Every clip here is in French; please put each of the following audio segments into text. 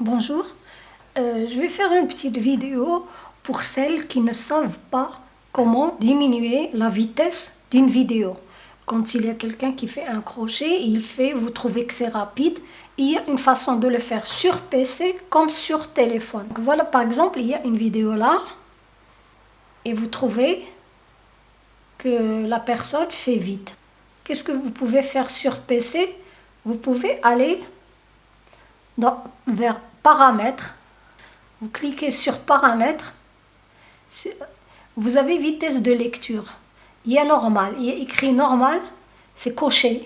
Bonjour, euh, je vais faire une petite vidéo pour celles qui ne savent pas comment diminuer la vitesse d'une vidéo. Quand il y a quelqu'un qui fait un crochet, il fait, vous trouvez que c'est rapide, il y a une façon de le faire sur PC comme sur téléphone. voilà par exemple, il y a une vidéo là, et vous trouvez que la personne fait vite. Qu'est-ce que vous pouvez faire sur PC Vous pouvez aller dans, vers paramètres, vous cliquez sur paramètres, vous avez vitesse de lecture. Il y normal, il y écrit normal, c'est coché,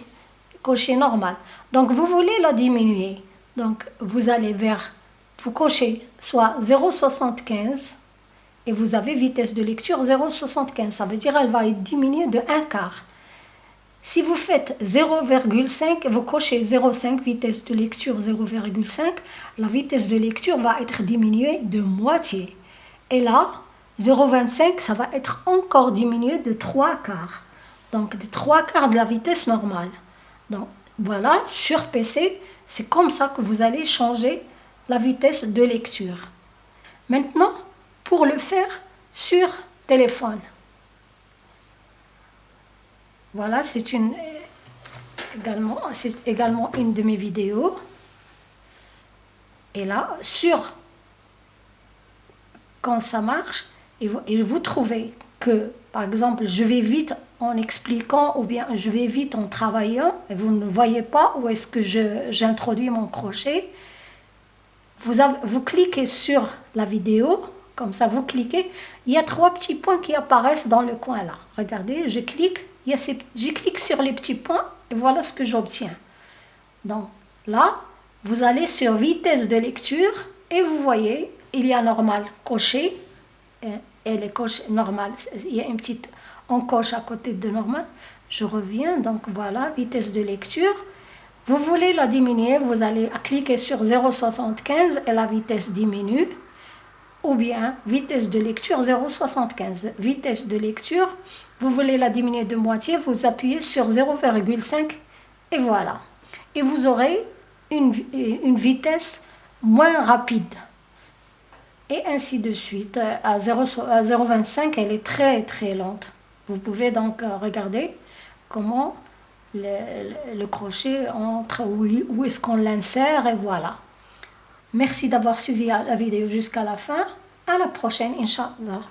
coché normal. Donc vous voulez la diminuer. Donc vous allez vers, vous cochez soit 0,75 et vous avez vitesse de lecture 0,75. Ça veut dire elle va être diminuée de un quart. Si vous faites 0,5, vous cochez 0,5, vitesse de lecture 0,5, la vitesse de lecture va être diminuée de moitié. Et là, 0,25, ça va être encore diminué de 3 quarts. Donc, de 3 quarts de la vitesse normale. Donc, voilà, sur PC, c'est comme ça que vous allez changer la vitesse de lecture. Maintenant, pour le faire sur téléphone. Voilà, c'est une également, c'est également une de mes vidéos. Et là, sur quand ça marche, et vous, et trouvez que, par exemple, je vais vite en expliquant ou bien je vais vite en travaillant, et vous ne voyez pas où est-ce que j'introduis mon crochet, vous, vous cliquez sur la vidéo, comme ça vous cliquez, il y a trois petits points qui apparaissent dans le coin là. Regardez, je clique, je clique sur les petits points et voilà ce que j'obtiens. Donc là, vous allez sur vitesse de lecture et vous voyez, il y a normal coché et, les coches il y a une petite encoche à côté de normal. Je reviens, donc voilà, vitesse de lecture. Vous voulez la diminuer, vous allez cliquer sur 0,75 et la vitesse diminue ou bien vitesse de lecture 0,75. Vitesse de lecture, vous voulez la diminuer de moitié, vous appuyez sur 0,5 et voilà. Et vous aurez une, une vitesse moins rapide. Et ainsi de suite. À 0,25, elle est très très lente. Vous pouvez donc euh, regarder comment le, le crochet entre, où, où est-ce qu'on l'insère et voilà. Merci d'avoir suivi la vidéo jusqu'à la fin. À la prochaine, Inch'Allah.